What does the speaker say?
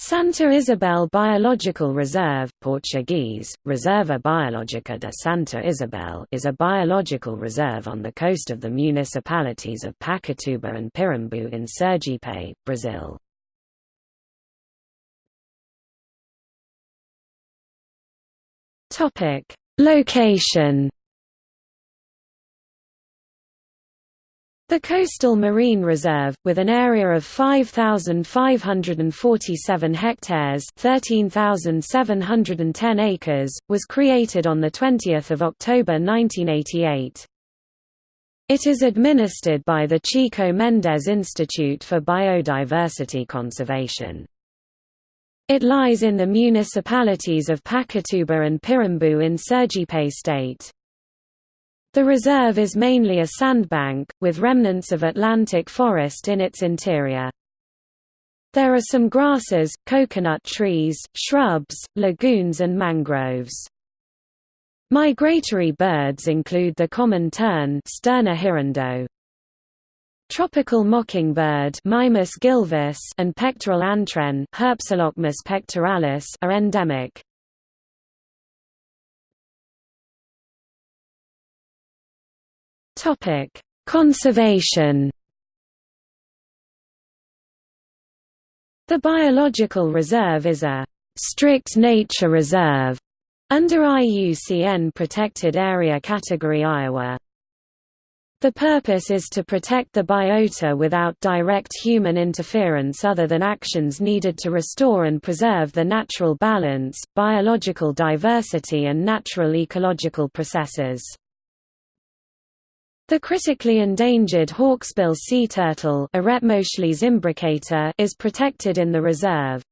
Santa Isabel Biological Reserve Portuguese, Reserva Biológica de Santa Isabel is a biological reserve on the coast of the municipalities of Pacatuba and Pirambu in Sergipe, Brazil. Location The Coastal Marine Reserve, with an area of 5,547 hectares 13,710 acres, was created on 20 October 1988. It is administered by the Chico Mendes Institute for Biodiversity Conservation. It lies in the municipalities of Pacatuba and Pirambu in Sergipe state. The reserve is mainly a sandbank, with remnants of Atlantic forest in its interior. There are some grasses, coconut trees, shrubs, lagoons and mangroves. Migratory birds include the common tern Sterna hirundo. Tropical mockingbird Mimus gilvus and pectoral Herpsilochmus pectoralis are endemic. Topic: Conservation. The biological reserve is a strict nature reserve under IUCN Protected Area Category Ia. The purpose is to protect the biota without direct human interference other than actions needed to restore and preserve the natural balance, biological diversity and natural ecological processes. The critically endangered hawksbill sea turtle is protected in the reserve.